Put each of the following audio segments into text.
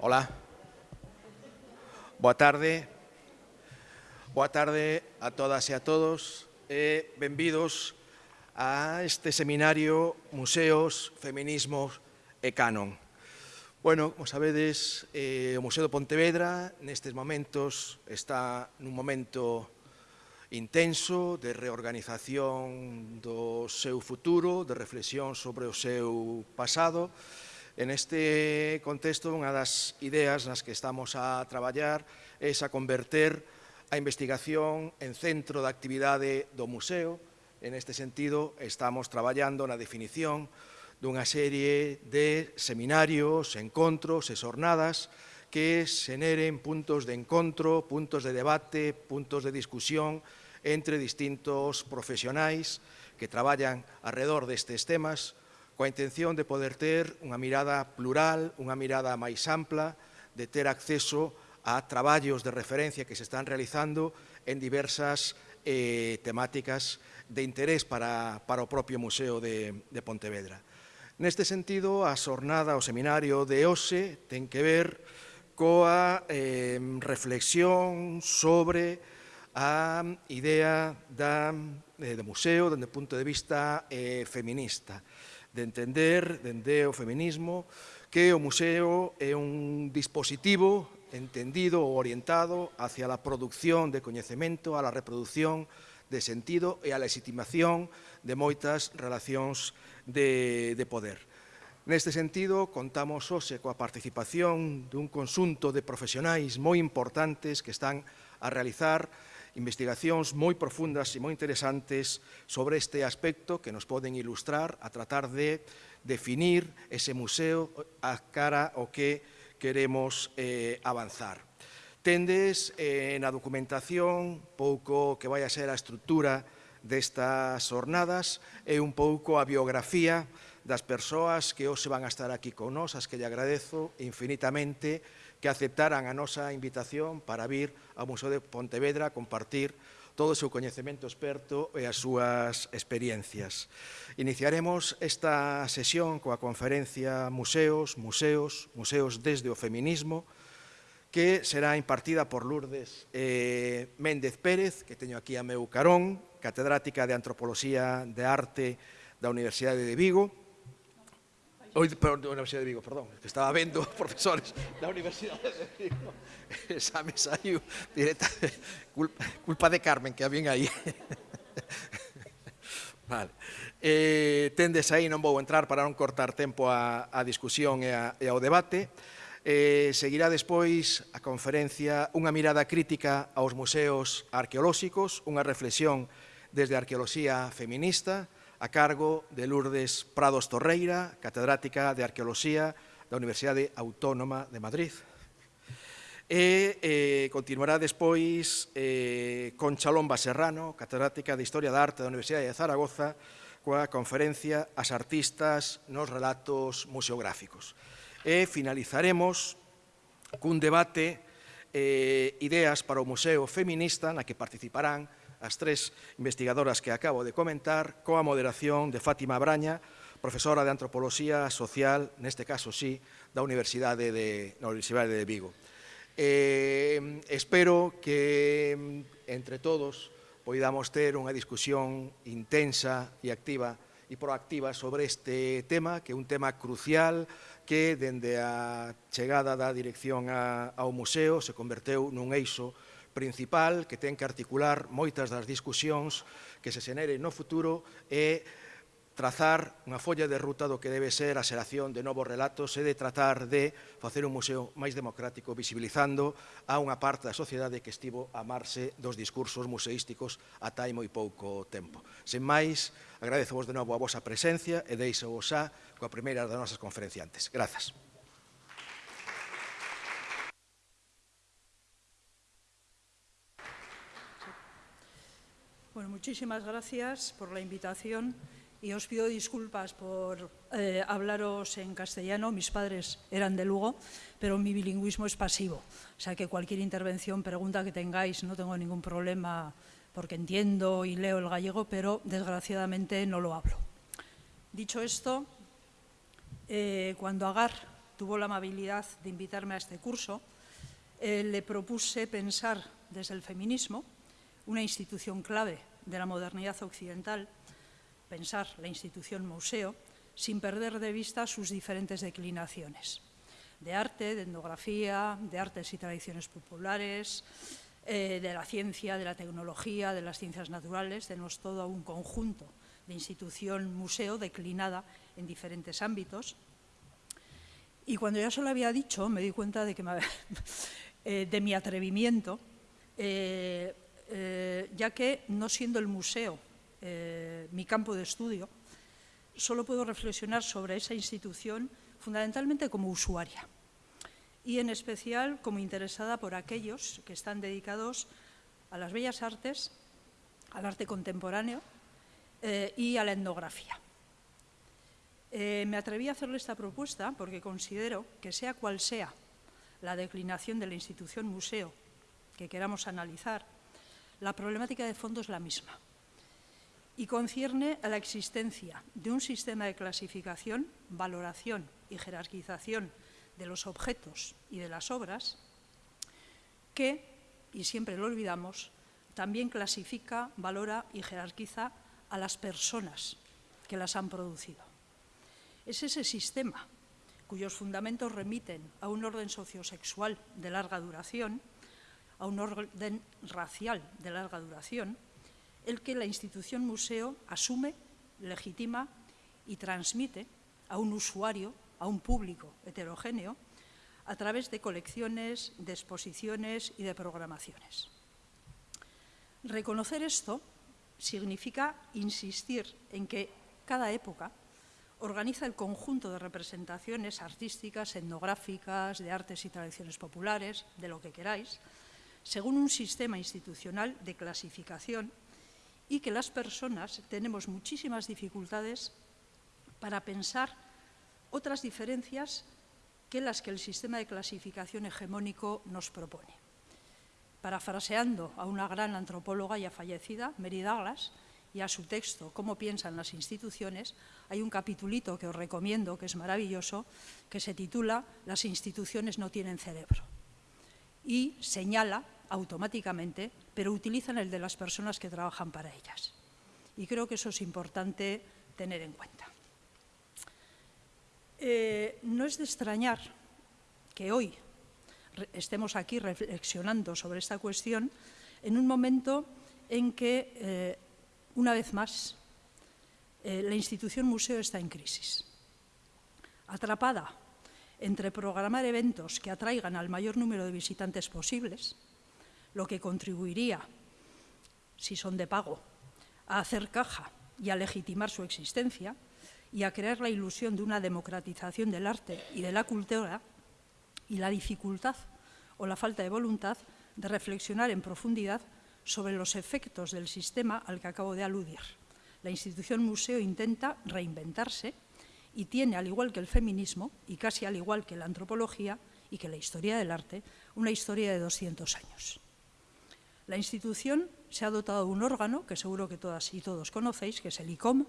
Hola. Boa tarde. Boa tarde a todas e a todos. E benvidos a este seminario Museos, Feminismos e Canon. Bueno, como sabedes, eh, o Museo de Pontevedra nestes momentos está nun momento intenso de reorganización do seu futuro, de reflexión sobre o seu pasado e En este contexto, unha das ideas nas que estamos a traballar é a converter a investigación en centro de actividade do museo. En este sentido, estamos traballando na definición dunha serie de seminarios, encontros e xornadas que xeneren puntos de encontro, puntos de debate, puntos de discusión entre distintos profesionais que traballan alrededor destes temas, coa intención de poder ter unha mirada plural, unha mirada máis ampla, de ter acceso a traballos de referencia que se están realizando en diversas eh, temáticas de interés para, para o propio Museo de, de Pontevedra. Neste sentido, a xornada, o seminario de OSE ten que ver coa eh, reflexión sobre a idea da, eh, do museo dende o punto de vista eh, feminista de entender dende o feminismo que o museo é un dispositivo entendido ou orientado hacia a producción de coñecemento, a la reproducción de sentido e a legitimación de moitas relacións de, de poder. Neste sentido, contamos hoxe coa participación dun consunto de profesionais moi importantes que están a realizar investigacións moi profundas e moi interesantes sobre este aspecto que nos poden ilustrar a tratar de definir ese museo a cara o que queremos eh, avanzar. Tendes eh, na documentación pouco que vai a ser a estructura destas jornadas e un pouco a biografía das persoas que hoxe van a estar aquí con nós, as que lle agradezo infinitamente que aceptaran a nosa invitación para vir ao Museo de Pontevedra compartir todo o seu coñecemento experto e as súas experiencias. Iniciaremos esta sesión coa conferencia Museos, Museos, Museos desde o Feminismo, que será impartida por Lourdes eh, Méndez Pérez, que teño aquí a meu carón, catedrática de Antropoloxía de Arte da Universidade de Vigo, Oi, perdón, da Universidade de Vigo, perdón, que estaba vendo profesores da Universidade de Vigo. Esa me saiu directa, culpa, culpa de Carmen, que a vin aí. Vale. Eh, tendes aí, non vou entrar para non cortar tempo a, a discusión e, a, e ao debate. Eh, seguirá despois a conferencia unha mirada crítica aos museos arqueolóxicos, unha reflexión desde a arqueoloxía feminista, a cargo de Lourdes Prados Torreira, catedrática de Arqueoloxía da Universidade Autónoma de Madrid. E eh, continuará despois eh, con Chalomba Serrano, catedrática de Historia da Arte da Universidade de Zaragoza, coa conferencia As artistas nos relatos museográficos. E finalizaremos cun debate eh, ideas para o Museo Feminista na que participarán as tres investigadoras que acabo de comentar, coa moderación de Fátima Braña, profesora de Antropoloxía Social, neste caso sí, da Universidade de, da Universidade de Vigo. Eh, espero que entre todos poidamos ter unha discusión intensa e activa e proactiva sobre este tema, que é un tema crucial que dende a chegada da dirección a, ao museo se converteu nun eixo principal que ten que articular moitas das discusións que se xeneren no futuro é trazar unha folla de ruta do que debe ser a xeración de novos relatos e de tratar de facer un museo máis democrático visibilizando a unha parte da sociedade que estivo a marxe dos discursos museísticos ata hai moi pouco tempo. Sen máis, agradezo vos de novo a vosa presencia e deixo vos a coa primeira das nosas conferenciantes. Grazas. Bueno, muchísimas gracias por la invitación y os pido disculpas por eh, hablaros en castellano. Mis padres eran de Lugo, pero mi bilingüismo es pasivo. O sea que cualquier intervención, pregunta que tengáis, no tengo ningún problema porque entiendo y leo el gallego, pero desgraciadamente no lo hablo. Dicho esto, eh, cuando Agar tuvo la amabilidad de invitarme a este curso, eh, le propuse pensar desde el feminismo, una institución clave de la modernidad occidental, pensar la institución museo, sin perder de vista sus diferentes declinaciones, de arte, de etnografía, de artes y tradiciones populares, eh, de la ciencia, de la tecnología, de las ciencias naturales, tenemos todo un conjunto de institución museo declinada en diferentes ámbitos. Y cuando ya se lo había dicho, me di cuenta de, que eh, de mi atrevimiento, eh, ya que no siendo el museo mi campo de estudio, solo puedo reflexionar sobre esa institución fundamentalmente como usuaria y en especial como interesada por aquellos que están dedicados a las bellas artes, al arte contemporáneo eh, y a la etnografía. Eh, me atreví a hacerle esta propuesta porque considero que sea cual sea la declinación de la institución museo que queramos analizar, la problemática de fondo es la misma y concierne a la existencia de un sistema de clasificación, valoración y jerarquización de los objetos y de las obras que, y siempre lo olvidamos, también clasifica, valora y jerarquiza a las personas que las han producido. Es ese sistema cuyos fundamentos remiten a un orden sociosexual de larga duración, a un orden racial de larga duración, el que la institución museo asume, legitima y transmite a un usuario, a un público heterogéneo, a través de colecciones, de exposiciones y de programaciones. Reconocer esto significa insistir en que cada época organiza el conjunto de representaciones artísticas, etnográficas, de artes y tradiciones populares, de lo que queráis, según un sistema institucional de clasificación y que las personas tenemos muchísimas dificultades para pensar otras diferencias que las que el sistema de clasificación hegemónico nos propone. Parafraseando a una gran antropóloga ya fallecida, Mary Douglas, y a su texto Cómo piensan las instituciones, hay un capitulito que os recomiendo, que es maravilloso, que se titula Las instituciones no tienen cerebro. Y señala automáticamente, pero utilizan el de las personas que trabajan para ellas. Y creo que eso es importante tener en cuenta. Eh, no es de extrañar que hoy estemos aquí reflexionando sobre esta cuestión en un momento en que, eh, una vez más, eh, la institución museo está en crisis. Atrapada entre programar eventos que atraigan al mayor número de visitantes posibles, lo que contribuiría, si son de pago, a hacer caja y a legitimar su existencia y a crear la ilusión de una democratización del arte y de la cultura y la dificultad o la falta de voluntad de reflexionar en profundidad sobre los efectos del sistema al que acabo de aludir. La institución museo intenta reinventarse y tiene, al igual que el feminismo, y casi al igual que la antropología y que la historia del arte, una historia de 200 años. La institución se ha dotado de un órgano que seguro que todas y todos conocéis, que es el ICOM,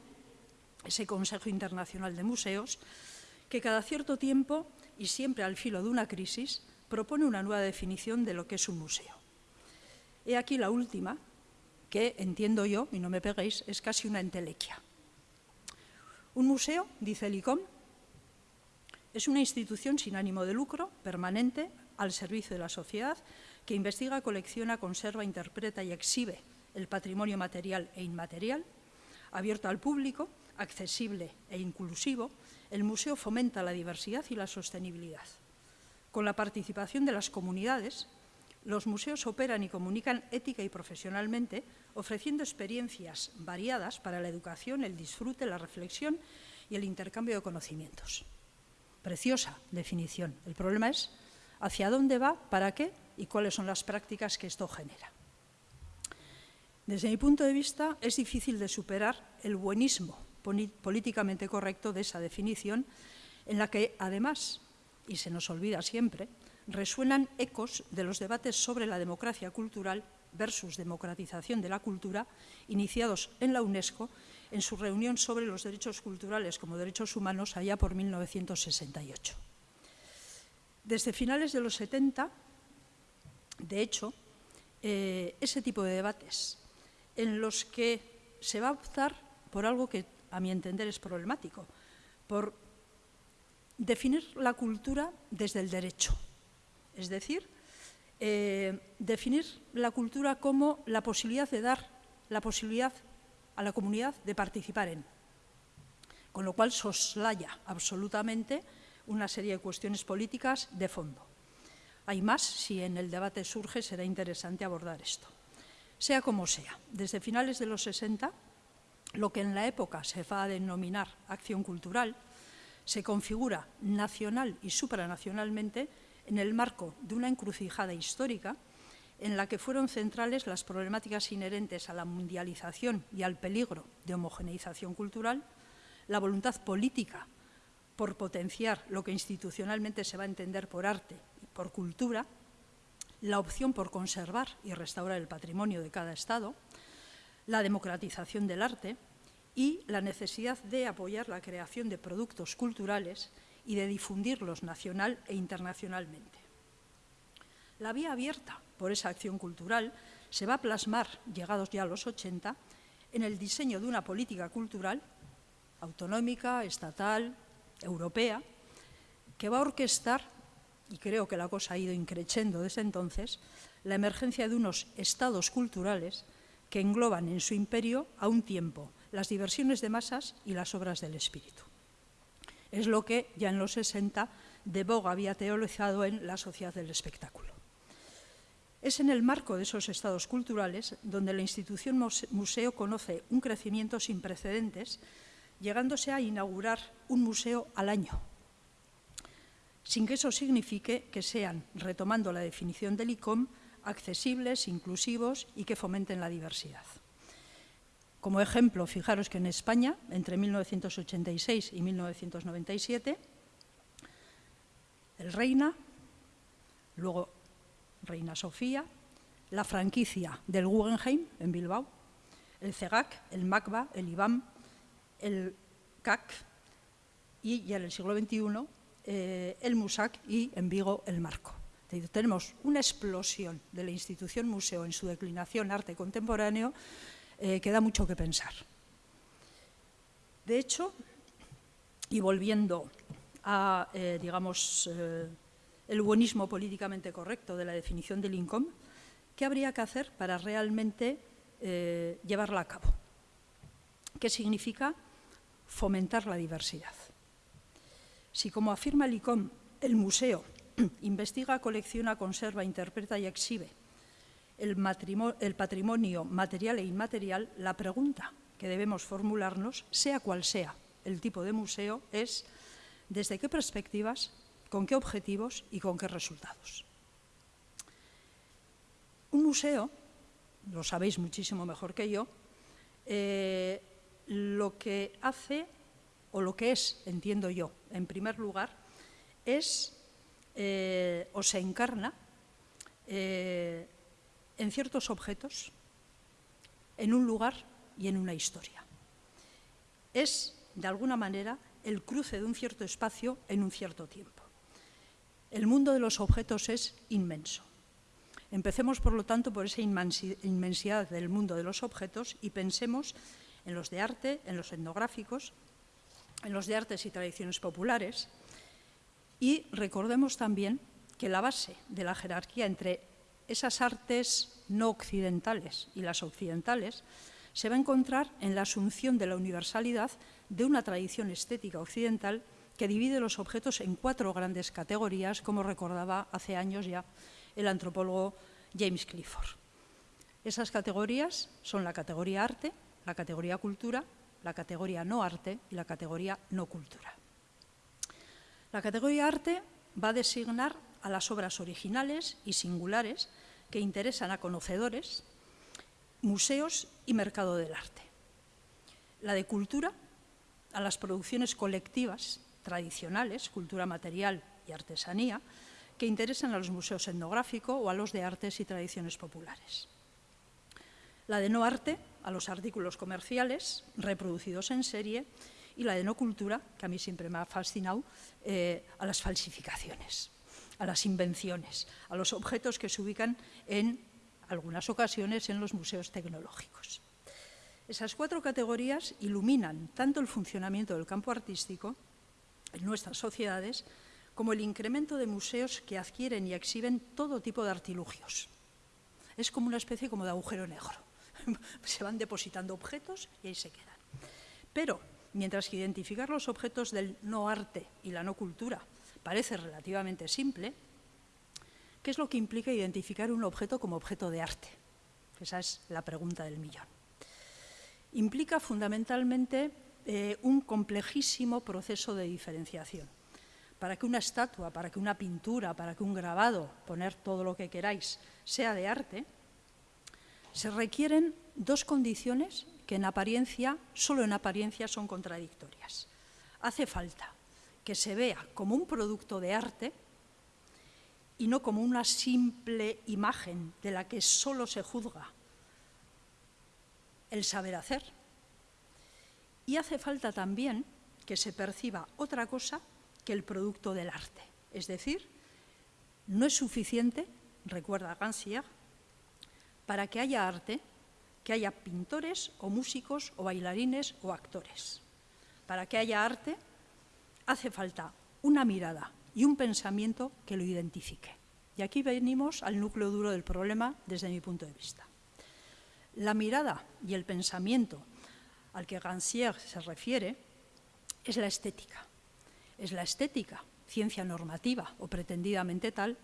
ese Consejo Internacional de Museos, que cada cierto tiempo y siempre al filo de una crisis propone una nueva definición de lo que es un museo. He aquí la última, que entiendo yo, y no me peguéis, es casi una entelequia. Un museo, dice el ICOM, es una institución sin ánimo de lucro, permanente, al servicio de la sociedad, que investiga, colecciona, conserva, interpreta y exhibe el patrimonio material e inmaterial, abierto al público, accesible e inclusivo, el museo fomenta la diversidad y la sostenibilidad. Con la participación de las comunidades, los museos operan y comunican ética y profesionalmente, ofreciendo experiencias variadas para la educación, el disfrute, la reflexión y el intercambio de conocimientos. Preciosa definición. El problema es hacia dónde va, para qué y cuáles son las prácticas que esto genera. Desde mi punto de vista, es difícil de superar el buenismo políticamente correcto de esa definición, en la que, además, y se nos olvida siempre, resuenan ecos de los debates sobre la democracia cultural versus democratización de la cultura, iniciados en la UNESCO en su reunión sobre los derechos culturales como derechos humanos allá por 1968. Desde finales de los 70, de hecho, eh, ese tipo de debates en los que se va a optar por algo que a mi entender es problemático, por definir la cultura desde el derecho, es decir, eh, definir la cultura como la posibilidad de dar la posibilidad a la comunidad de participar en, con lo cual soslaya absolutamente una serie de cuestiones políticas de fondo. Hay más, si en el debate surge, será interesante abordar esto. Sea como sea, desde finales de los 60, lo que en la época se va a denominar acción cultural, se configura nacional y supranacionalmente en el marco de una encrucijada histórica en la que fueron centrales las problemáticas inherentes a la mundialización y al peligro de homogeneización cultural, la voluntad política por potenciar lo que institucionalmente se va a entender por arte por cultura, la opción por conservar y restaurar el patrimonio de cada Estado, la democratización del arte y la necesidad de apoyar la creación de productos culturales y de difundirlos nacional e internacionalmente. La vía abierta por esa acción cultural se va a plasmar, llegados ya a los 80, en el diseño de una política cultural autonómica, estatal, europea, que va a orquestar, y creo que la cosa ha ido increciendo desde entonces, la emergencia de unos estados culturales que engloban en su imperio a un tiempo las diversiones de masas y las obras del espíritu. Es lo que ya en los 60 de Boga había teorizado en La Sociedad del Espectáculo. Es en el marco de esos estados culturales donde la institución museo conoce un crecimiento sin precedentes, llegándose a inaugurar un museo al año, sin que eso signifique que sean, retomando la definición del ICOM, accesibles, inclusivos y que fomenten la diversidad. Como ejemplo, fijaros que en España, entre 1986 y 1997, el Reina, luego Reina Sofía, la franquicia del Guggenheim en Bilbao, el CEGAC, el MACBA, el IBAM, el CAC y ya en el siglo XXI eh, el MUSAC y en Vigo el Marco. Tenemos una explosión de la institución museo en su declinación arte contemporáneo eh, que da mucho que pensar. De hecho, y volviendo a, eh, digamos, el buenismo políticamente correcto de la definición del INCOM, ¿qué habría que hacer para realmente llevarla a cabo? ¿Qué significa fomentar la diversidad? Si, como afirma el ICOM, el museo investiga, colecciona, conserva, interpreta y exhibe el, patrimonio material e inmaterial, la pregunta que debemos formularnos, sea cual sea el tipo de museo, es desde qué perspectivas, con qué objetivos y con qué resultados. Un museo, lo sabéis muchísimo mejor que yo, eh, lo que hace, o lo que es, entiendo yo, en primer lugar, es eh, o se encarna eh, en ciertos objetos, en un lugar y en una historia. Es, de alguna manera, el cruce de un cierto espacio en un cierto tiempo. El mundo de los objetos es inmenso. Empecemos, por lo tanto, por esa inmensidad del mundo de los objetos y pensemos en los de arte, en los etnográficos, en los de artes y tradiciones populares. Y recordemos también que la base de la jerarquía entre esas artes no occidentales y las occidentales se va a encontrar en la asunción de la universalidad de una tradición estética occidental que divide los objetos en cuatro grandes categorías, como recordaba hace años ya el antropólogo James Clifford. Esas categorías son la categoría arte, la categoría cultura, la categoría no arte y la categoría no cultura. La categoría arte va a designar a las obras originales y singulares que interesan a conocedores, museos y mercado del arte. La de cultura, a las producciones colectivas tradicionales, cultura material y artesanía, que interesan a los museos etnográficos o a los de artes y tradiciones populares. La de no arte, a los artículos comerciales reproducidos en serie y la de no cultura, que a mí siempre me ha fascinado, eh, a las falsificaciones. a las invenciones, a los objetos que se ubican en algunas ocasiones en los museos tecnológicos. Esas cuatro categorías iluminan tanto el funcionamiento del campo artístico en nuestras sociedades como el incremento de museos que adquieren y exhiben todo tipo de artilugios. Es como una especie como de agujero negro. se van depositando objetos y ahí se quedan. Pero, mientras que identificar los objetos del no arte y la no cultura parece relativamente simple, ¿qué es lo que implica identificar un objeto como objeto de arte? Esa es la pregunta del millón. Implica fundamentalmente eh, un complejísimo proceso de diferenciación. Para que una estatua, para que una pintura, para que un grabado, poner todo lo que queráis, sea de arte, se requieren dos condiciones que en apariencia, solo en apariencia, son contradictorias. Hace falta que se vea como un producto de arte y no como una simple imagen de la que solo se juzga el saber hacer. Y hace falta también que se perciba otra cosa que el producto del arte. Es decir, no es suficiente, recuerda Gansier, para que haya arte, que haya pintores o músicos o bailarines o actores. Para que haya arte hace falta una mirada y un pensamiento que lo identifique. Y aquí venimos al núcleo duro del problema desde mi punto de vista. La mirada y el pensamiento al que Rancière se refiere es la estética. Es la estética, ciencia normativa o pretendidamente tal,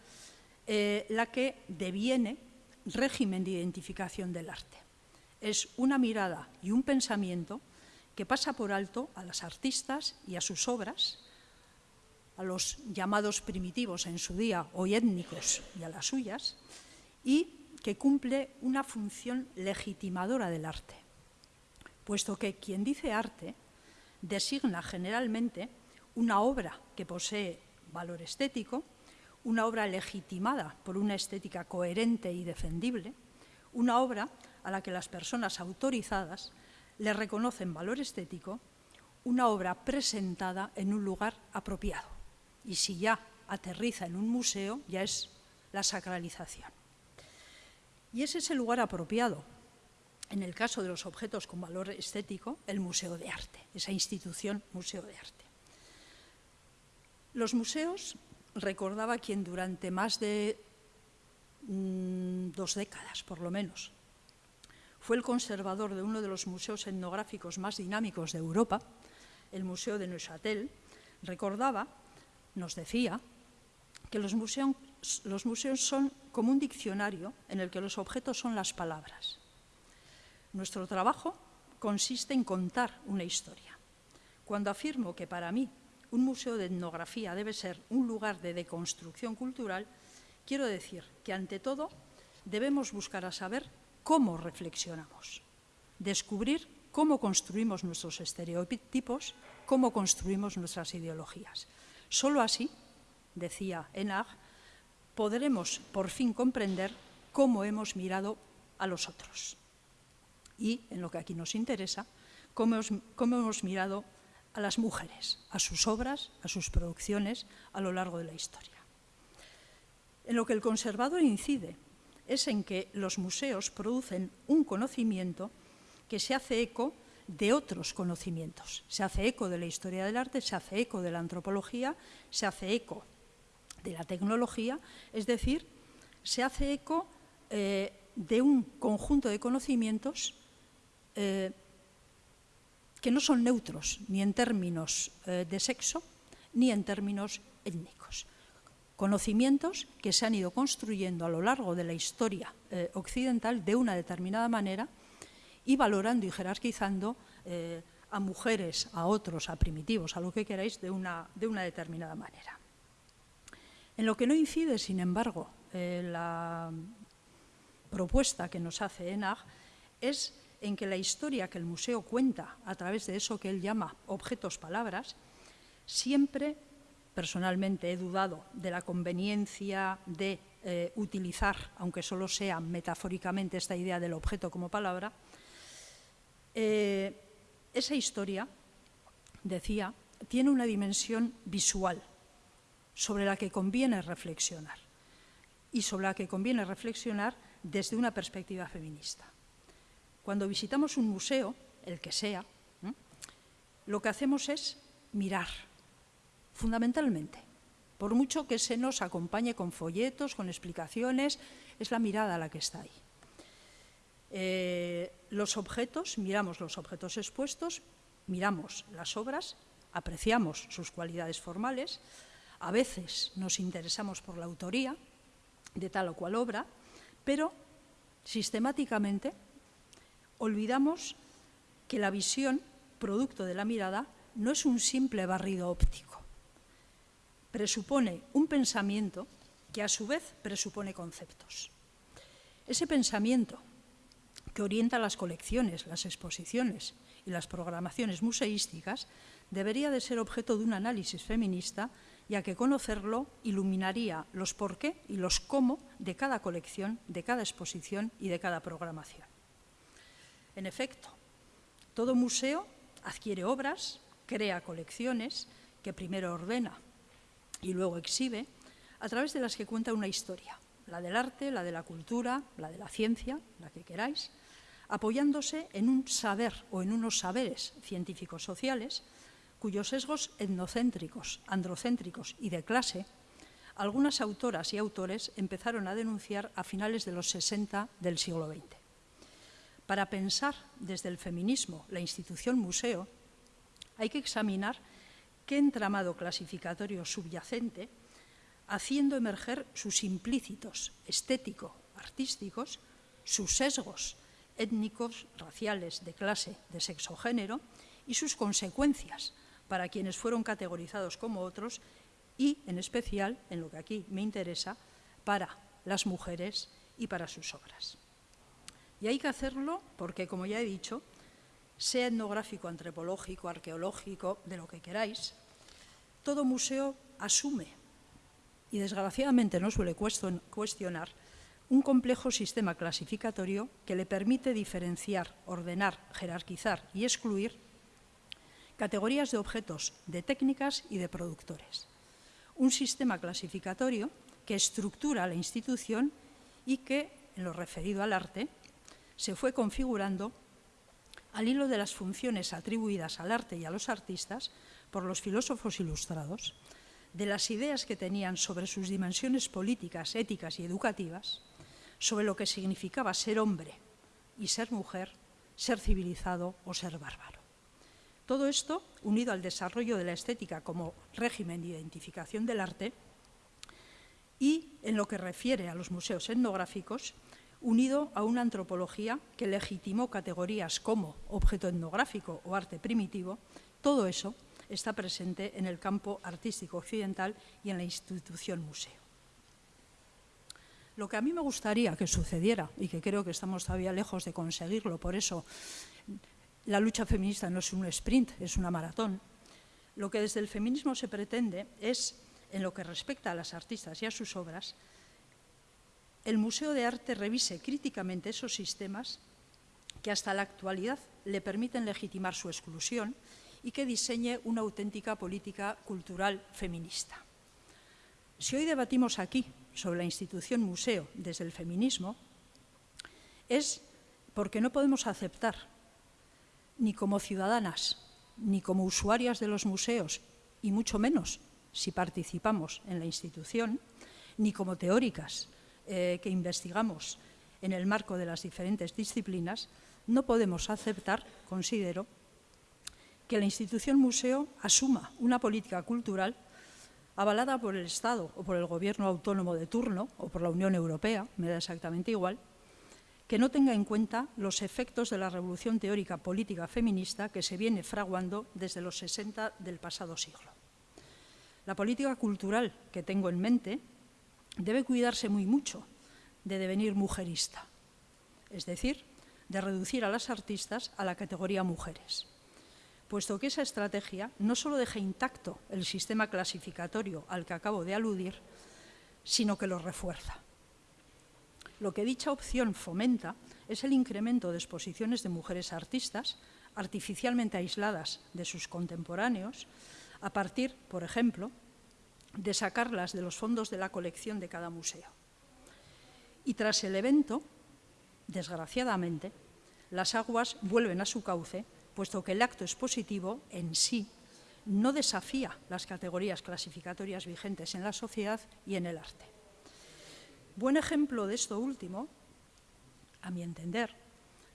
eh, la que deviene régimen de identificación del arte. Es una mirada y un pensamiento que pasa por alto a las artistas y a sus obras, a los llamados primitivos en su día, hoy étnicos, y a las suyas, y que cumple una función legitimadora del arte, puesto que quien dice arte designa generalmente una obra que posee valor estético, una obra legitimada por una estética coherente y defendible, una obra a la que las personas autorizadas le reconocen valor estético una obra presentada en un lugar apropiado. Y si ya aterriza en un museo, ya es la sacralización. Y ese es el lugar apropiado. En el caso de los objetos con valor estético, el Museo de Arte, esa institución Museo de Arte. Los museos, recordaba quien durante más de mm, dos décadas, por lo menos, fue el conservador de uno de los museos etnográficos más dinámicos de Europa, el Museo de Neuchâtel, recordaba, nos decía, que los museos, los museos son como un diccionario en el que los objetos son las palabras. Nuestro trabajo consiste en contar una historia. Cuando afirmo que para mí un museo de etnografía debe ser un lugar de deconstrucción cultural, quiero decir que ante todo debemos buscar a saber cómo reflexionamos, descubrir cómo construimos nuestros estereotipos, cómo construimos nuestras ideologías. Solo así, decía Enag, podremos por fin comprender cómo hemos mirado a los otros. Y, en lo que aquí nos interesa, cómo, hemos mirado a las mujeres, a sus obras, a sus producciones a lo largo de la historia. En lo que el conservador incide es en que los museos producen un conocimiento que se hace eco de otros conocimientos. Se hace eco de la historia del arte, se hace eco de la antropología, se hace eco de la tecnología, es decir, se hace eco eh, de un conjunto de conocimientos eh, que no son neutros ni en términos eh, de sexo ni en términos étnicos conocimientos que se han ido construyendo a lo largo de la historia eh, occidental de una determinada manera y valorando y jerarquizando eh, a mujeres, a otros, a primitivos, a lo que queráis, de una, de una determinada manera. En lo que no incide, sin embargo, la propuesta que nos hace ENAG es en que la historia que el museo cuenta a través de eso que él llama objetos palabras, siempre personalmente he dudado de la conveniencia de eh, utilizar, aunque solo sea metafóricamente, esta idea del objeto como palabra, eh, esa historia, decía, tiene una dimensión visual, sobre la que conviene reflexionar y sobre la que conviene reflexionar desde una perspectiva feminista. Cuando visitamos un museo, el que sea, lo que hacemos es mirar, fundamentalmente. Por mucho que se nos acompañe con folletos, con explicaciones, es la mirada la que está ahí. Eh, los objetos, miramos los objetos expuestos, miramos las obras, apreciamos sus cualidades formales, a veces nos interesamos por la autoría de tal o cual obra, pero sistemáticamente olvidamos que la visión, producto de la mirada, no es un simple barrido óptico. Presupone un pensamiento que a su vez presupone conceptos. Ese pensamiento que orienta las colecciones, las exposiciones y las programaciones museísticas debería de ser objeto de un análisis feminista, ya que conocerlo iluminaría los por qué y los cómo de cada colección, de cada exposición y de cada programación. En efecto, todo museo adquiere obras, crea colecciones, que primero ordena y luego exhibe, a través de las que cuenta una historia, la del arte, la de la cultura, la de la ciencia, la que queráis, apoyándose en un saber o en unos saberes científicos sociales cuyos sesgos etnocéntricos, androcéntricos y de clase, algunas autoras y autores empezaron a denunciar a finales de los 60 del siglo XX. Para pensar desde el feminismo la institución museo, hay que examinar qué entramado clasificatorio subyacente, haciendo emerger sus implícitos estético-artísticos, sus sesgos étnicos, raciales, de clase, de sexo género y sus consecuencias para quienes fueron categorizados como otros y, en especial, en lo que aquí me interesa, para las mujeres y para sus obras. Y hay que hacerlo porque, como ya he dicho, sea etnográfico, antropológico, arqueológico, de lo que queráis, todo museo asume, y desgraciadamente no suele cuestionar, un complejo sistema clasificatorio que le permite diferenciar, ordenar, jerarquizar y excluir categorías de objetos, de técnicas y de productores. Un sistema clasificatorio que estructura la institución y que, en lo referido al arte, se fue configurando al hilo de las funciones atribuidas al arte y a los artistas por los filósofos ilustrados, de las ideas que tenían sobre sus dimensiones políticas, éticas y educativas, sobre lo que significaba ser hombre y ser mujer, ser civilizado o ser bárbaro. Todo esto, unido al desarrollo de la estética como régimen de identificación del arte, y en lo que refiere a los museos etnográficos, unido a una antropología que legitimó categorías como objeto etnográfico o arte primitivo, todo eso está presente en el campo artístico occidental y en la institución museo. Lo que a mí me gustaría que sucediera, y que creo que estamos todavía lejos de conseguirlo, por eso la lucha feminista no es un sprint, es una maratón, lo que desde el feminismo se pretende es, en lo que respecta a las artistas y a sus obras, el Museo de Arte revise críticamente esos sistemas que hasta la actualidad le permiten legitimar su exclusión y que diseñe una auténtica política cultural feminista. Si hoy debatimos aquí sobre la institución museo desde el feminismo, es porque no podemos aceptar, ni como ciudadanas, ni como usuarias de los museos, y mucho menos si participamos en la institución, ni como teóricas, eh, que investigamos en el marco de las diferentes disciplinas, no podemos aceptar, considero, que la institución museo asuma una política cultural avalada por el Estado o por el gobierno autónomo de turno o por la Unión Europea, me da exactamente igual, que no tenga en cuenta los efectos de la revolución teórica política feminista que se viene fraguando desde los 60 del pasado siglo. La política cultural que tengo en mente debe cuidarse muy mucho de devenir mujerista, es decir, de reducir a las artistas a la categoría mujeres, puesto que esa estrategia no solo deja intacto el sistema clasificatorio al que acabo de aludir, sino que lo refuerza. Lo que dicha opción fomenta es el incremento de exposiciones de mujeres artistas artificialmente aisladas de sus contemporáneos, a partir, por ejemplo, de sacarlas de los fondos de la colección de cada museo. Y tras el evento, desgraciadamente, las aguas vuelven a su cauce, puesto que el acto expositivo en sí no desafía las categorías clasificatorias vigentes en la sociedad y en el arte. Buen ejemplo de esto último, a mi entender,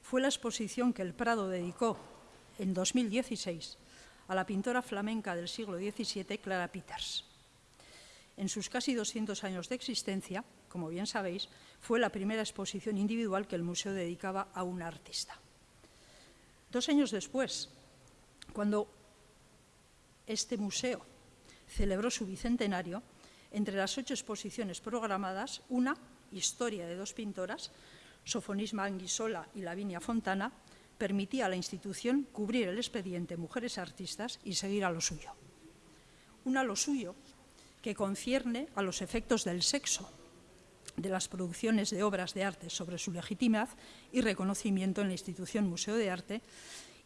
fue la exposición que el Prado dedicó en 2016 a la pintora flamenca del siglo XVII, Clara Peters. En sus casi 200 años de existencia, como bien sabéis, fue la primera exposición individual que el museo dedicaba a un artista. Dos años después, cuando este museo celebró su bicentenario, entre las ocho exposiciones programadas, una, Historia de dos pintoras, Sofonisma Anguisola y Lavinia Fontana, permitía a la institución cubrir el expediente Mujeres Artistas y seguir a lo suyo. Una lo suyo que concierne a los efectos del sexo de las producciones de obras de arte sobre su legitimidad y reconocimiento en la institución Museo de Arte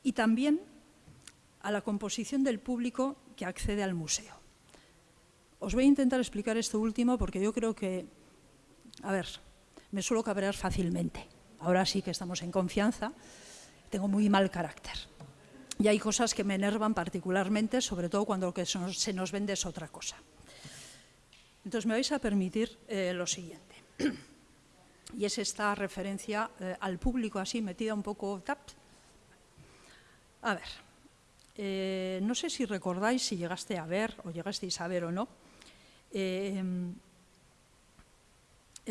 y también a la composición del público que accede al museo. Os voy a intentar explicar esto último porque yo creo que, a ver, me suelo cabrear fácilmente. Ahora sí que estamos en confianza, tengo muy mal carácter. Y hay cosas que me enervan particularmente, sobre todo cuando lo que se nos vende es otra cosa. Entonces me vais a permitir eh, lo siguiente. Y es esta referencia eh, al público así metida un poco... Tap. A ver, eh, no sé si recordáis, si llegaste a ver o llegasteis a ver o no, el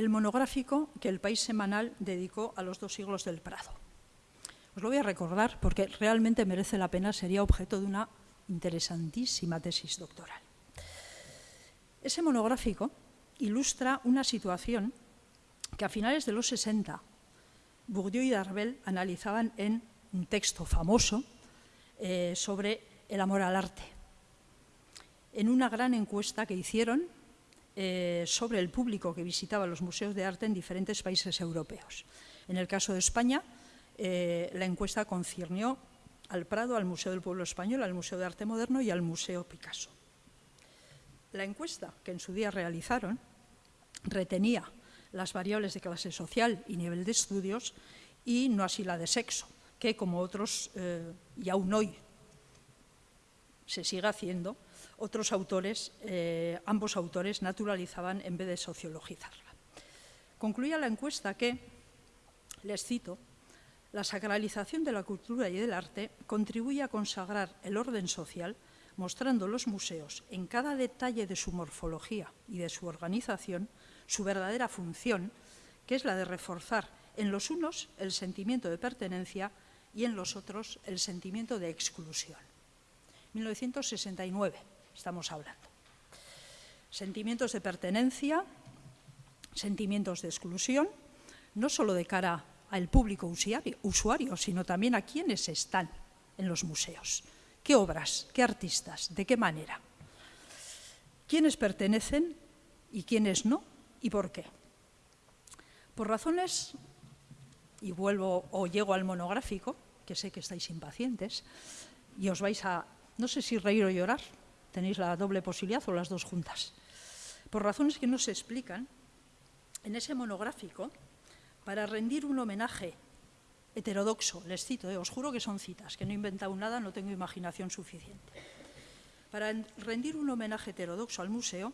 monográfico que el País Semanal dedicó a los dos siglos del Prado. Os lo voy a recordar porque realmente merece la pena, sería objeto de una interesantísima tesis doctoral. Ese monográfico ilustra una situación que a finales de los 60 Bourdieu y Darbel analizaban en un texto famoso eh, sobre el amor al arte. En una gran encuesta que hicieron eh, sobre el público que visitaba los museos de arte en diferentes países europeos. En el caso de España, eh, la encuesta conciernió al Prado, al Museo del Pueblo Español, al Museo de Arte Moderno y al Museo Picasso. La encuesta que en su día realizaron retenía las variables de clase social y nivel de estudios y no así la de sexo, que como otros, eh, y aún hoy se sigue haciendo, otros autores, eh, ambos autores naturalizaban en vez de sociologizarla. Concluía la encuesta que, les cito, la sacralización de la cultura y del arte contribuye a consagrar el orden social mostrando los museos en cada detalle de su morfología y de su organización su verdadera función, que es la de reforzar en los unos el sentimiento de pertenencia y en los otros el sentimiento de exclusión. 1969 estamos hablando. Sentimientos de pertenencia, sentimientos de exclusión, no solo de cara al público usuario, sino también a quienes están en los museos. ¿Qué obras? ¿Qué artistas? ¿De qué manera? ¿Quiénes pertenecen y quiénes no? ¿Y por qué? Por razones, y vuelvo o llego al monográfico, que sé que estáis impacientes, y os vais a, no sé si reír o llorar, tenéis la doble posibilidad o las dos juntas. Por razones que no se explican, en ese monográfico, para rendir un homenaje heterodoxo, les cito, eh, os juro que son citas, que no he inventado nada, no tengo imaginación suficiente. Para rendir un homenaje heterodoxo al museo,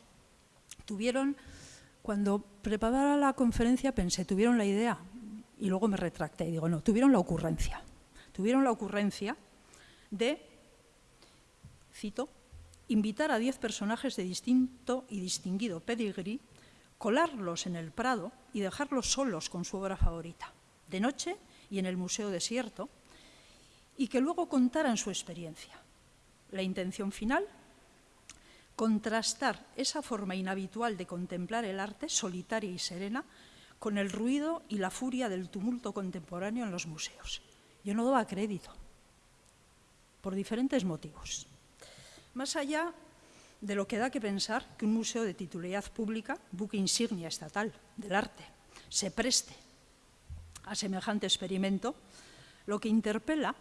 tuvieron, cuando preparaba la conferencia pensé, tuvieron la idea, y luego me retracté y digo, no, tuvieron la ocurrencia. Tuvieron la ocurrencia de, cito, invitar a diez personajes de distinto y distinguido pedigree, colarlos en el Prado y dejarlos solos con su obra favorita. De noche y en el Museo Desierto, y que luego contaran su experiencia. La intención final, contrastar esa forma inhabitual de contemplar el arte, solitaria y serena, con el ruido y la furia del tumulto contemporáneo en los museos. Yo no daba crédito, por diferentes motivos. Más allá de lo que da que pensar que un museo de titularidad pública, buque insignia estatal del arte, se preste a semejante experimento, lo que interpela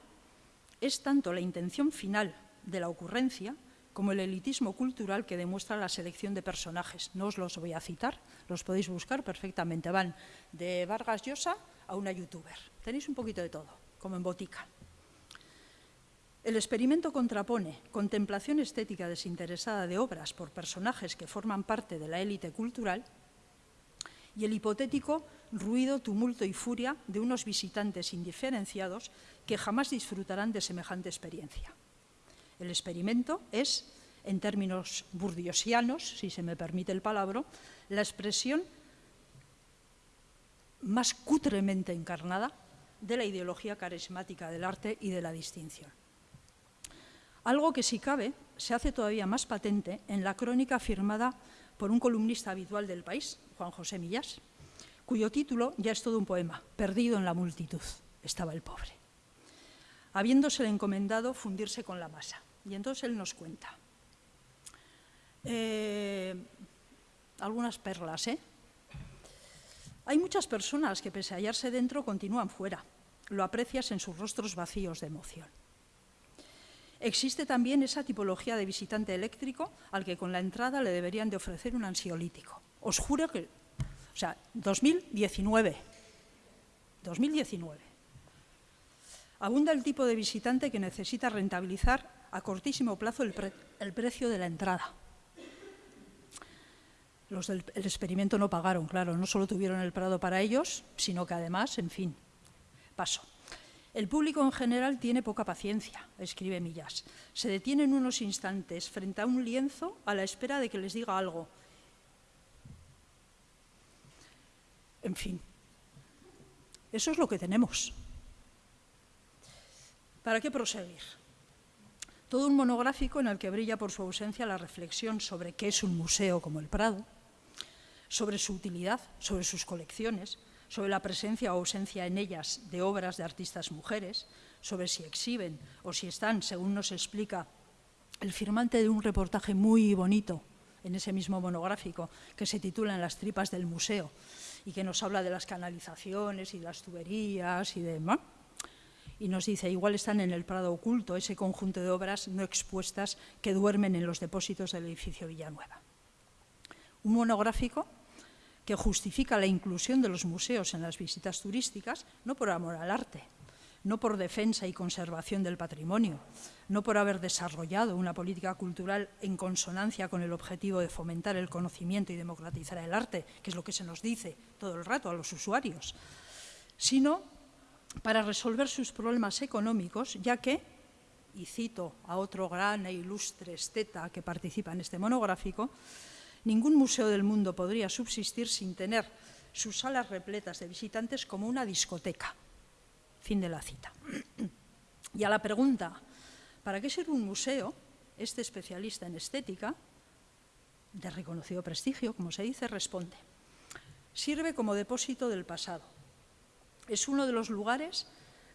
es tanto la intención final de la ocurrencia como el elitismo cultural que demuestra la selección de personajes. No os los voy a citar, los podéis buscar perfectamente. Van de Vargas Llosa a una youtuber. Tenéis un poquito de todo, como en botica. El experimento contrapone contemplación estética desinteresada de obras por personajes que forman parte de la élite cultural y el hipotético ruido, tumulto y furia de unos visitantes indiferenciados que jamás disfrutarán de semejante experiencia. El experimento es, en términos burdiosianos, si se me permite el palabra, la expresión más cutremente encarnada de la ideología carismática del arte y de la distinción. Algo que, si cabe, se hace todavía más patente en la crónica firmada por un columnista habitual del país, Juan José Millás, cuyo título ya es todo un poema, Perdido en la multitud, estaba el pobre, habiéndosele encomendado fundirse con la masa. Y entonces él nos cuenta. Eh, algunas perlas, ¿eh? Hay muchas personas que pese a hallarse dentro continúan fuera. Lo aprecias en sus rostros vacíos de emoción. Existe también esa tipología de visitante eléctrico al que con la entrada le deberían de ofrecer un ansiolítico. Os juro que, o sea, 2019, 2019. Abunda el tipo de visitante que necesita rentabilizar a cortísimo plazo el, precio de la entrada. Los del experimento no pagaron, claro, no solo tuvieron el Prado para ellos, sino que además, en fin, paso. El público en general tiene poca paciencia, escribe Millas. Se detienen unos instantes frente a un lienzo a la espera de que les diga algo. En fin, eso es lo que tenemos. ¿Para qué proseguir? Todo un monográfico en el que brilla por su ausencia la reflexión sobre qué es un museo como el Prado, sobre su utilidad, sobre sus colecciones, sobre la presencia o ausencia en ellas de obras de artistas mujeres, sobre si exhiben o si están, según nos explica el firmante de un reportaje muy bonito en ese mismo monográfico que se titula En las tripas del museo y que nos habla de las canalizaciones y las tuberías y demás y nos dice, igual están en el Prado oculto, ese conjunto de obras no expuestas que duermen en los depósitos del edificio Villanueva. Un monográfico que justifica la inclusión de los museos en las visitas turísticas, no por amor al arte, no por defensa y conservación del patrimonio, no por haber desarrollado una política cultural en consonancia con el objetivo de fomentar el conocimiento y democratizar el arte, que es lo que se nos dice todo el rato a los usuarios, sino para resolver sus problemas económicos, ya que, y cito a otro gran e ilustre esteta que participa en este monográfico, ningún museo del mundo podría subsistir sin tener sus salas repletas de visitantes como una discoteca. Fin de la cita. Y a la pregunta, ¿para qué ser un museo? Este especialista en estética, de reconocido prestigio, como se dice, responde, sirve como depósito del pasado es uno de los lugares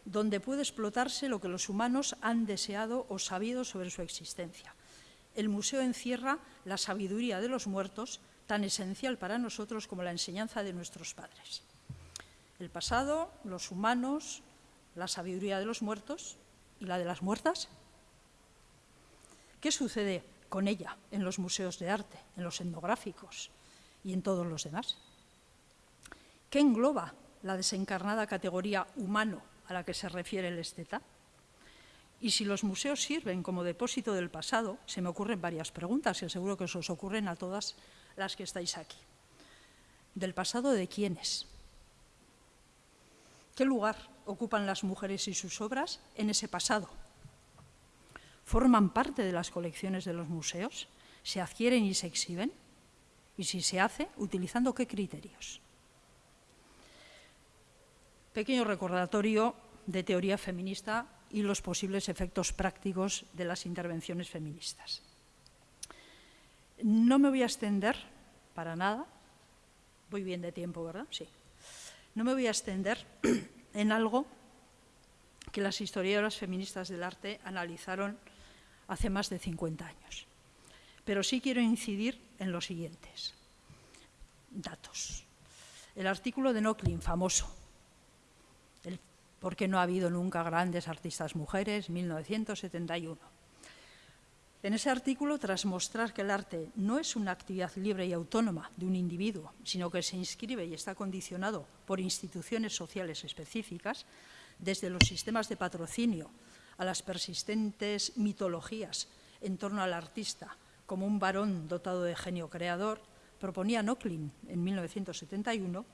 donde puede explotarse lo que los humanos han deseado o sabido sobre su existencia. El museo encierra la sabiduría de los muertos, tan esencial para nosotros como la enseñanza de nuestros padres. El pasado, los humanos, la sabiduría de los muertos y la de las muertas. ¿Qué sucede con ella en los museos de arte, en los etnográficos y en todos los demás? ¿Qué engloba la desencarnada categoría humano a la que se refiere el esteta? Y si los museos sirven como depósito del pasado, se me ocurren varias preguntas, y seguro que os ocurren a todas las que estáis aquí. ¿Del pasado de quiénes? ¿Qué lugar ocupan las mujeres y sus obras en ese pasado? ¿Forman parte de las colecciones de los museos? ¿Se adquieren y se exhiben? Y si se hace, ¿utilizando qué criterios? Pequeño recordatorio de teoría feminista y los posibles efectos prácticos de las intervenciones feministas. No me voy a extender para nada, voy bien de tiempo, ¿verdad? Sí. No me voy a extender en algo que las historiadoras feministas del arte analizaron hace más de 50 años. Pero sí quiero incidir en los siguientes datos. El artículo de Nochlin, famoso, porque no ha habido nunca grandes artistas mujeres, 1971. En ese artículo, tras mostrar que el arte no es una actividad libre y autónoma de un individuo, sino que se inscribe y está condicionado por instituciones sociales específicas, desde los sistemas de patrocinio a las persistentes mitologías en torno al artista como un varón dotado de genio creador, proponía Nochlin en 1971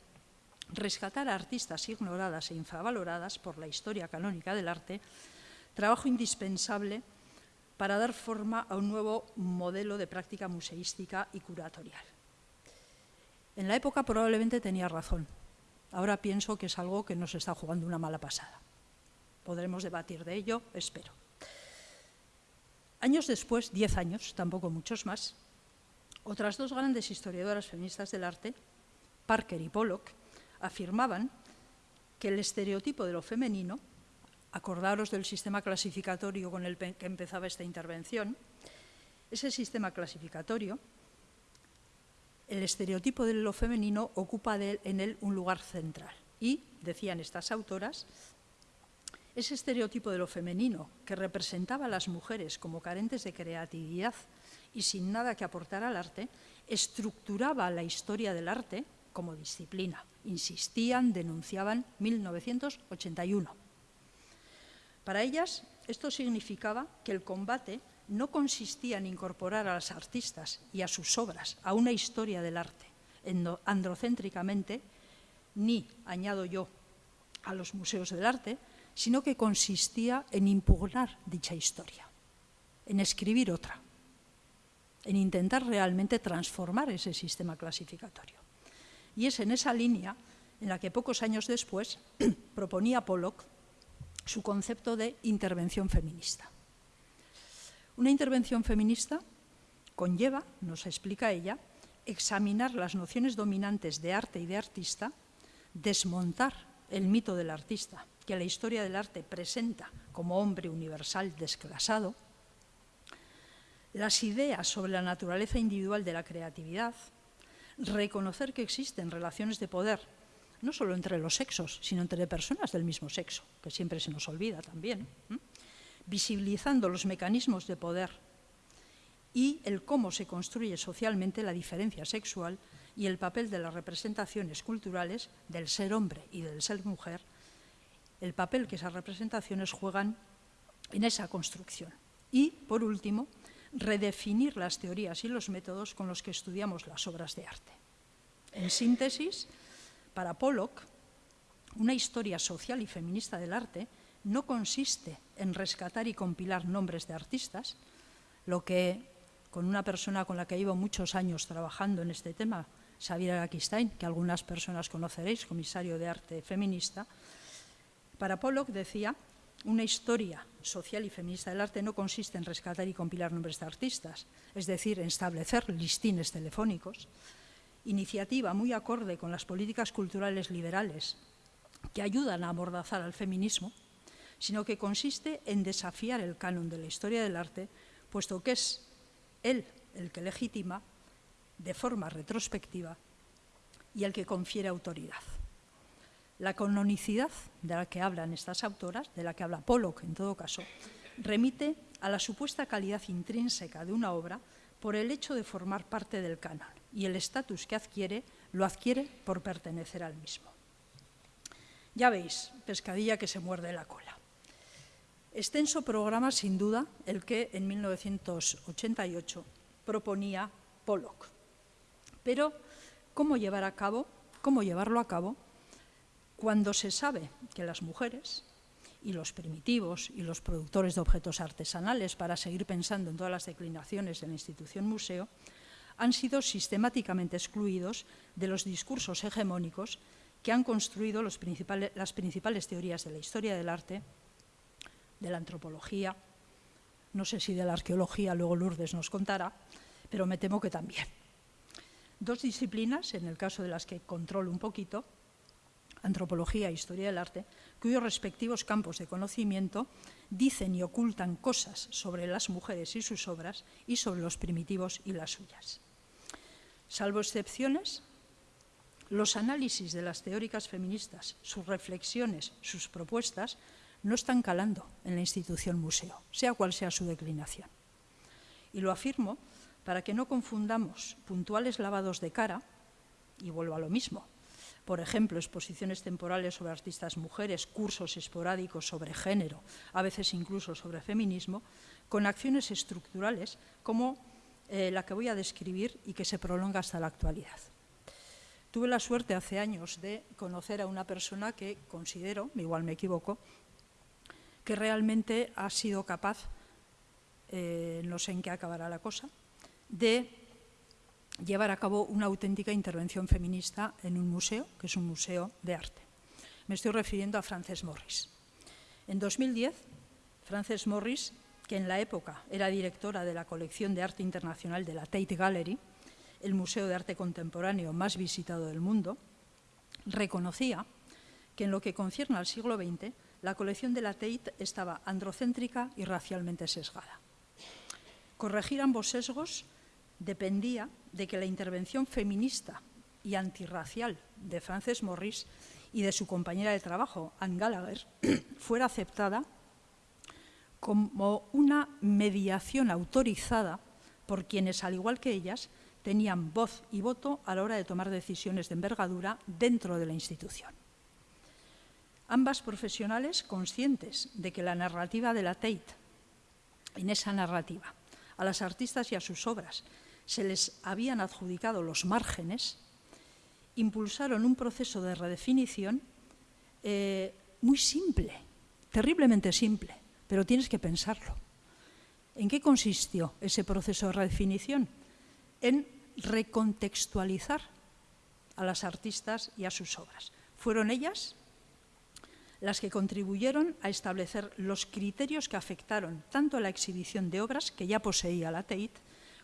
rescatar a artistas ignoradas e infravaloradas por la historia canónica del arte, trabajo indispensable para dar forma a un nuevo modelo de práctica museística y curatorial. En la época probablemente tenía razón. Ahora pienso que es algo que nos está jugando una mala pasada. Podremos debatir de ello, espero. Años después, diez años, tampoco muchos más, otras dos grandes historiadoras feministas del arte, Parker y Pollock, afirmaban que el estereotipo de lo femenino acordaros del sistema clasificatorio con el que empezaba esta intervención, ese sistema clasificatorio, el estereotipo de lo femenino ocupa en él un lugar central. Y, decían estas autoras, ese estereotipo de lo femenino que representaba a las mujeres como carentes de creatividad y sin nada que aportar al arte, estructuraba la historia del arte como disciplina. Insistían, denunciaban 1981 para ellas, esto significaba que el combate no consistía en incorporar a las artistas y a sus obras a una historia del arte androcéntricamente, ni, añado yo, a los museos del arte, sino que consistía en impugnar dicha historia, en escribir otra, en intentar realmente transformar ese sistema clasificatorio. Y es en esa línea en la que pocos años después proponía Pollock su concepto de intervención feminista. Una intervención feminista conlleva, nos explica ella, examinar las nociones dominantes de arte y de artista, desmontar el mito del artista, que la historia del arte presenta como hombre universal desclasado, las ideas sobre la naturaleza individual de la creatividad, reconocer que existen relaciones de poder no solo entre los sexos, sino entre personas del mismo sexo, que siempre se nos olvida también, visibilizando los mecanismos de poder y el cómo se construye socialmente la diferencia sexual y el papel de las representaciones culturales del ser hombre y del ser mujer, el papel que esas representaciones juegan en esa construcción. Y, por último, redefinir las teorías y los métodos con los que estudiamos las obras de arte. En síntesis, para Pollock, una historia social y feminista del arte no consiste en rescatar y compilar nombres de artistas, lo que con una persona con la que llevo muchos años trabajando en este tema, Xavier Aquistain, que algunas personas conoceréis, comisario de arte feminista, para Pollock decía, una historia social y feminista del arte no consiste en rescatar y compilar nombres de artistas, es decir, en establecer listines telefónicos, iniciativa muy acorde con las políticas culturales liberales que ayudan a amordazar al feminismo, sino que consiste en desafiar el canon de la historia del arte, puesto que es él el que legitima de forma retrospectiva y el que confiere autoridad. La canonicidad de la que hablan estas autoras, de la que habla Pollock en todo caso, remite a la supuesta calidad intrínseca de una obra por el hecho de formar parte del canon y el estatus que adquiere lo adquiere por pertenecer al mismo. Ya veis, pescadilla que se muerde la cola. Extenso programa, sin duda, el que en 1988 proponía Pollock. Pero, ¿cómo llevar a cabo, cómo llevarlo a cabo cuando se sabe que las mujeres y los primitivos y los productores de objetos artesanales, para seguir pensando en todas las declinaciones de la institución museo, han sido sistemáticamente excluidos de los discursos hegemónicos que han construido las principales teorías de la historia del arte, de la antropología, no sé si de la arqueología, luego Lourdes nos contará, pero me temo que también. Dos disciplinas, en el caso de las que controlo un poquito, antropología e historia del arte, cuyos respectivos campos de conocimiento dicen y ocultan cosas sobre las mujeres y sus obras y sobre los primitivos y las suyas. Salvo excepciones, los análisis de las teóricas feministas, sus reflexiones, sus propuestas, no están calando en la institución museo, sea cual sea su declinación. Y lo afirmo para que no confundamos puntuales lavados de cara, y vuelvo a lo mismo, por ejemplo, exposiciones temporales sobre artistas mujeres, cursos esporádicos sobre género, a veces incluso sobre feminismo, con acciones estructurales como eh, la que voy a describir y que se prolonga hasta la actualidad. Tuve la suerte hace años de conocer a una persona que considero, igual me equivoco, que realmente ha sido capaz, eh, no sé en qué acabará la cosa, de llevar a cabo una auténtica intervención feminista en un museo, que es un museo de arte. Me estoy refiriendo a Frances Morris. En 2010, Frances Morris, que en la época era directora de la colección de arte internacional de la Tate Gallery, el museo de arte contemporáneo más visitado del mundo, reconocía que en lo que concierne al siglo XX, la colección de la Tate estaba androcéntrica y racialmente sesgada. Corregir ambos sesgos dependía de que la intervención feminista y antirracial de Frances Morris y de su compañera de trabajo, Anne Gallagher, fuera aceptada como una mediación autorizada por quienes, al igual que ellas, tenían voz y voto a la hora de tomar decisiones de envergadura dentro de la institución. Ambas profesionales conscientes de que la narrativa de la Tate, en esa narrativa, a las artistas y a sus obras se les habían adjudicado los márgenes, impulsaron un proceso de redefinición eh, muy simple, terriblemente simple, pero tienes que pensarlo. ¿En qué consistió ese proceso de redefinición? En recontextualizar a las artistas y a sus obras. Fueron ellas las que contribuyeron a establecer los criterios que afectaron tanto a la exhibición de obras que ya poseía la Tate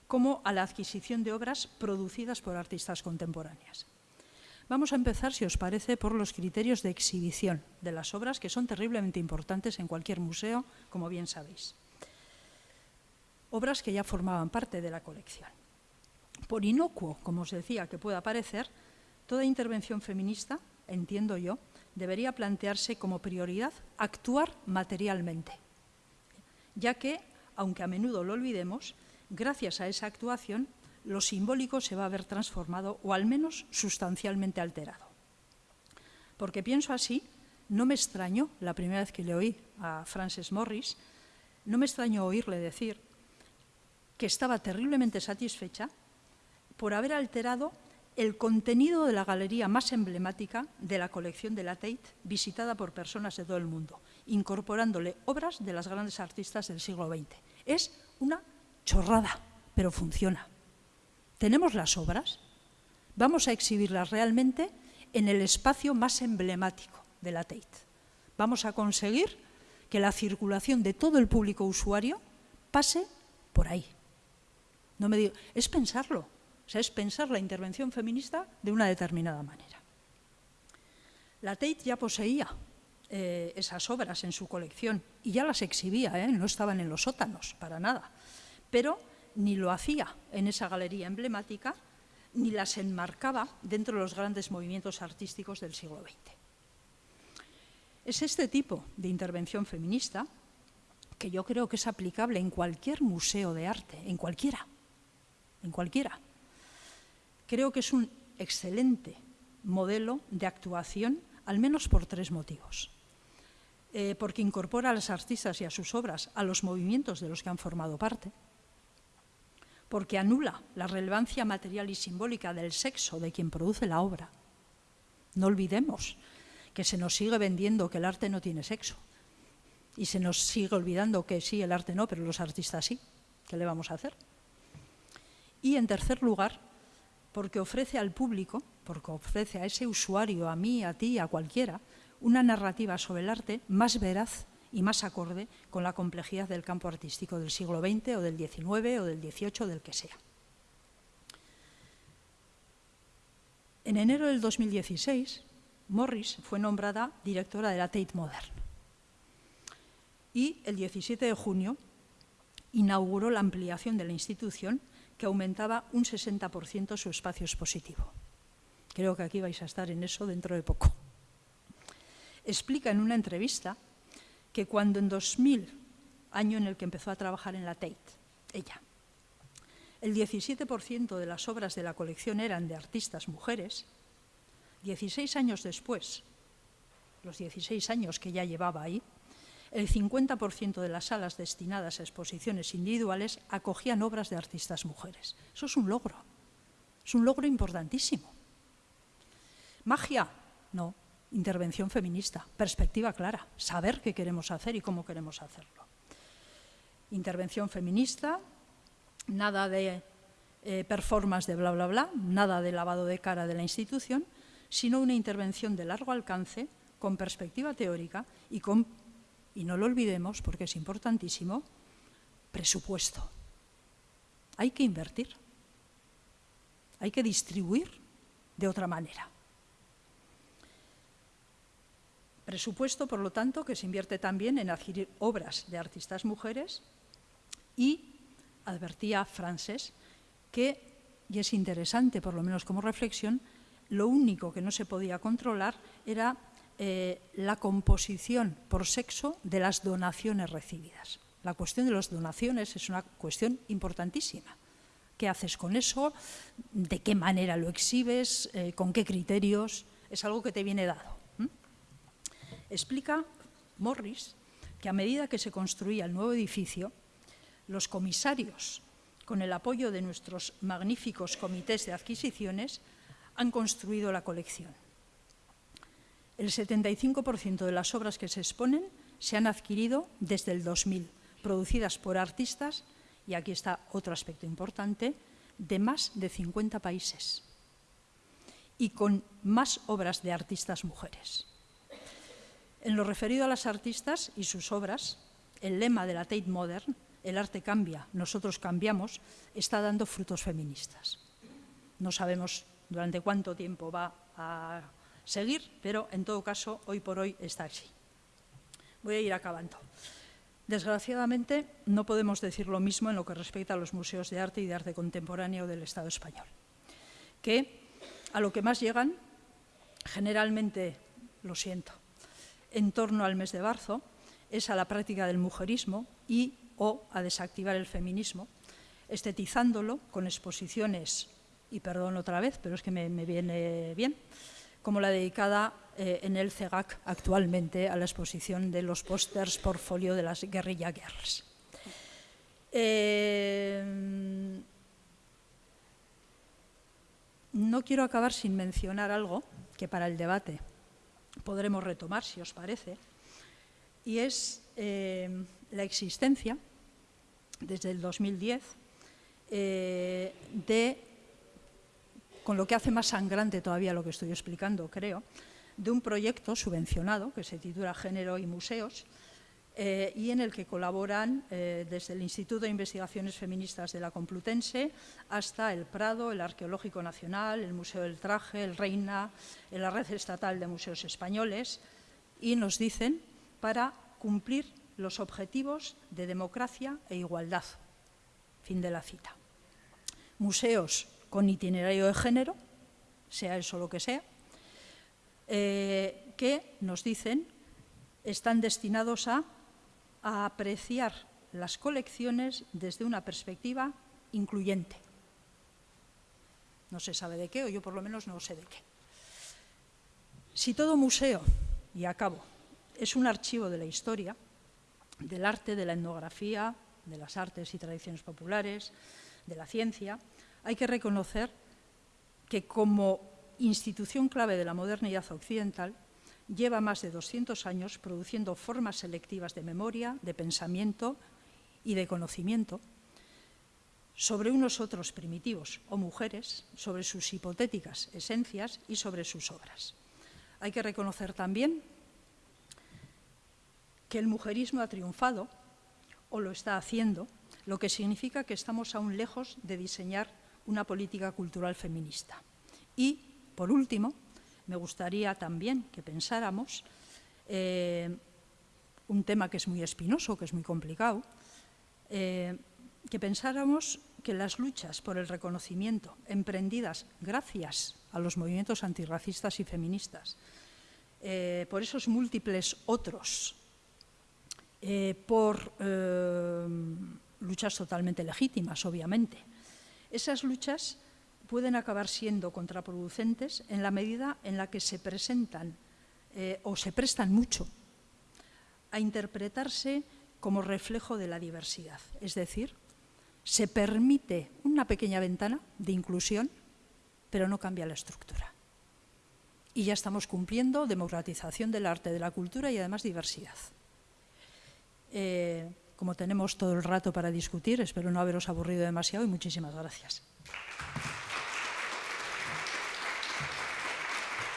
como a la adquisición de obras producidas por artistas contemporáneas. Vamos a empezar, si os parece, por los criterios de exhibición de las obras, que son terriblemente importantes en cualquier museo, como bien sabéis. Obras que ya formaban parte de la colección. Por inocuo, como os decía, que pueda parecer, toda intervención feminista, entiendo yo, debería plantearse como prioridad actuar materialmente, ya que, aunque a menudo lo olvidemos, gracias a esa actuación lo simbólico se va a ver transformado o al menos sustancialmente alterado. Porque pienso así, no me extrañó, la primera vez que le oí a Frances Morris, no me extrañó oírle decir que estaba terriblemente satisfecha por haber alterado el contenido de la galería más emblemática de la colección de la Tate, visitada por personas de todo el mundo, incorporándole obras de las grandes artistas del siglo XX. Es una chorrada, pero funciona. Tenemos las obras, vamos a exhibirlas realmente en el espacio más emblemático de la Tate. Vamos a conseguir que la circulación de todo el público usuario pase por ahí. No me digo, es pensarlo, sea, es pensar la intervención feminista de una determinada manera. La Tate ya poseía eh, esas obras en su colección y ya las exhibía, ¿eh? no estaban en los sótanos, para nada. Pero ni lo hacía en esa galería emblemática, ni las enmarcaba dentro de los grandes movimientos artísticos del siglo XX. Es este tipo de intervención feminista que yo creo que es aplicable en cualquier museo de arte, en cualquiera, en cualquiera creo que es un excelente modelo de actuación, al menos por tres motivos. Eh, porque incorpora a las artistas y a sus obras a los movimientos de los que han formado parte, porque anula la relevancia material y simbólica del sexo de quien produce la obra. No olvidemos que se nos sigue vendiendo que el arte no tiene sexo y se nos sigue olvidando que sí, el arte no, pero los artistas sí. ¿Qué le vamos a hacer? Y en tercer lugar, porque ofrece al público, porque ofrece a ese usuario, a mí, a ti, a cualquiera, una narrativa sobre el arte más veraz y más acorde con la complejidad del campo artístico del siglo XX o del XIX o del XVIII, del que sea. En enero del 2016, Morris fue nombrada directora de la Tate Modern. Y el 17 de junio inauguró la ampliación de la institución que aumentaba un 60% su espacio expositivo. Creo que aquí vais a estar en eso dentro de poco. Explica en una entrevista que cuando en 2000, año en el que empezó a trabajar en la Tate, ella, el 17% de las obras de la colección eran de artistas mujeres, 16 años después, los 16 años que ya llevaba ahí, el 50% de las salas destinadas a exposiciones individuales acogían obras de artistas mujeres. Eso es un logro, es un logro importantísimo. Magia, no, intervención feminista, perspectiva clara, saber qué queremos hacer y cómo queremos hacerlo. Intervención feminista, nada de eh, performance de bla, bla, bla, nada de lavado de cara de la institución, sino una intervención de largo alcance, con perspectiva teórica y con, y no lo olvidemos porque es importantísimo, presupuesto. Hay que invertir, hay que distribuir de otra manera. Presupuesto, por lo tanto, que se invierte también en adquirir obras de artistas mujeres y advertía Frances que, y es interesante por lo menos como reflexión, lo único que no se podía controlar era eh, la composición por sexo de las donaciones recibidas. La cuestión de las donaciones es una cuestión importantísima. ¿Qué haces con eso? ¿De qué manera lo exhibes? Eh, ¿Con qué criterios? Es algo que te viene dado. Explica Morris que a medida que se construía el nuevo edificio, los comisarios, con el apoyo de nuestros magníficos comités de adquisiciones, han construido la colección. El 75% de las obras que se exponen se han adquirido desde el 2000, producidas por artistas, y aquí está otro aspecto importante, de más de 50 países y con más obras de artistas mujeres. En lo referido a las artistas y sus obras, el lema de la Tate Modern el arte cambia, nosotros cambiamos, está dando frutos feministas. No sabemos durante cuánto tiempo va a seguir, pero en todo caso, hoy por hoy está así. Voy a ir acabando. Desgraciadamente, no podemos decir lo mismo en lo que respecta a los museos de arte y de arte contemporáneo del Estado español, que a lo que más llegan, generalmente, lo siento, en torno al mes de marzo, es a la práctica del mujerismo y o a desactivar el feminismo, estetizándolo con exposiciones, y perdón otra vez, pero es que me, viene bien, como la dedicada eh, en el CEGAC actualmente a la exposición de los pósters portfolio de las Guerrilla Girls. Eh, no quiero acabar sin mencionar algo que para el debate podremos retomar, si os parece, y es eh, la existencia, desde el 2010, eh, de, con lo que hace más sangrante todavía lo que estoy explicando, creo, de un proyecto subvencionado que se titula Género y Museos, eh, y en el que colaboran eh, desde el Instituto de Investigaciones Feministas de la Complutense hasta el Prado, el Arqueológico Nacional, el Museo del Traje, el Reina, la Red Estatal de Museos Españoles, y nos dicen para cumplir los objetivos de democracia e igualdad. Fin de la cita. Museos con itinerario de género, sea eso lo que sea, eh, que nos dicen están destinados a, a apreciar las colecciones desde una perspectiva incluyente. No se sabe de qué, o yo por lo menos no sé de qué. Si todo museo, y acabo, es un archivo de la historia, del arte, de la etnografía, de las artes y tradiciones populares, de la ciencia, hay que reconocer que como institución clave de la modernidad occidental lleva más de 200 años produciendo formas selectivas de memoria, de pensamiento y de conocimiento sobre unos otros primitivos o mujeres, sobre sus hipotéticas esencias y sobre sus obras. Hay que reconocer también que el mujerismo ha triunfado, o lo está haciendo, lo que significa que estamos aún lejos de diseñar una política cultural feminista. Y, por último, me gustaría también que pensáramos eh, un tema que es muy espinoso, que es muy complicado, eh, que pensáramos que las luchas por el reconocimiento emprendidas gracias a los movimientos antirracistas y feministas, eh, por esos múltiples otros por luchas totalmente legítimas, obviamente, Esas luchas pueden acabar siendo contraproducentes en la medida en la que se presentan eh, o se prestan mucho a interpretarse como reflejo de la diversidad. Es decir, se permite una pequeña ventana de inclusión, pero no cambia la estructura. Y ya estamos cumpliendo democratización del arte, de la cultura y además diversidad. Eh, como tenemos todo el rato para discutir, espero no haberos aburrido demasiado y muchísimas gracias.